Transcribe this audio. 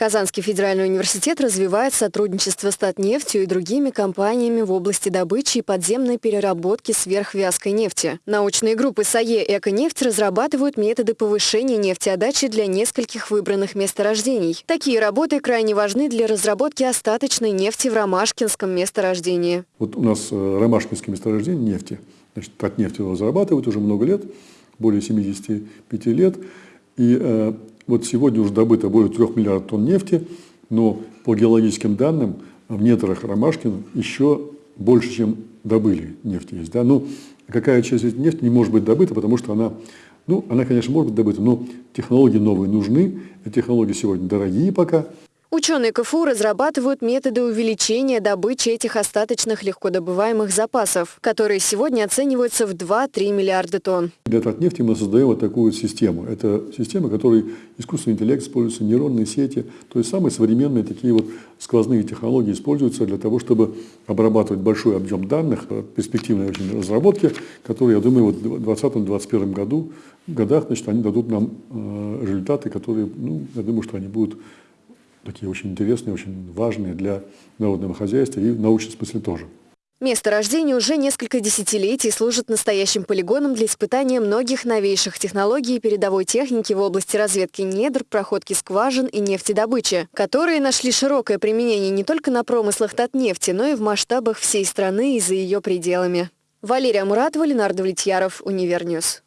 Казанский федеральный университет развивает сотрудничество с Татнефтью и другими компаниями в области добычи и подземной переработки сверхвязкой нефти. Научные группы САЕ и «Эконефть» разрабатывают методы повышения нефтеотдачи для нескольких выбранных месторождений. Такие работы крайне важны для разработки остаточной нефти в Ромашкинском месторождении. Вот у нас э, Ромашкинское месторождение нефти. Значит, Татнефть его разрабатывает уже много лет, более 75 лет. И э, вот сегодня уже добыто более 3 миллиардов тонн нефти, но по геологическим данным в недрах Ромашкина еще больше, чем добыли нефти есть. Да? Ну, какая часть этой нефти не может быть добыта, потому что она, ну, она, конечно, может быть добыта, но технологии новые нужны, эти технологии сегодня дорогие пока, Ученые КФУ разрабатывают методы увеличения добычи этих остаточных легкодобываемых запасов, которые сегодня оцениваются в 2-3 миллиарда тонн. Для Татнефти мы создаем вот такую систему. Это система, в которой искусственный интеллект используется, нейронные сети, то есть самые современные такие вот сквозные технологии используются для того, чтобы обрабатывать большой объем данных, перспективные очень разработки, которые, я думаю, вот в 2020-2021 году, годах, значит, они дадут нам э, результаты, которые, ну, я думаю, что они будут такие очень интересные, очень важные для народного хозяйства и в научном смысле тоже. Месторождение уже несколько десятилетий служит настоящим полигоном для испытания многих новейших технологий и передовой техники в области разведки недр, проходки скважин и нефтедобычи, которые нашли широкое применение не только на промыслах Татнефти, но и в масштабах всей страны и за ее пределами. Валерия Муратова, Ленар Давлетьяров, Универ News.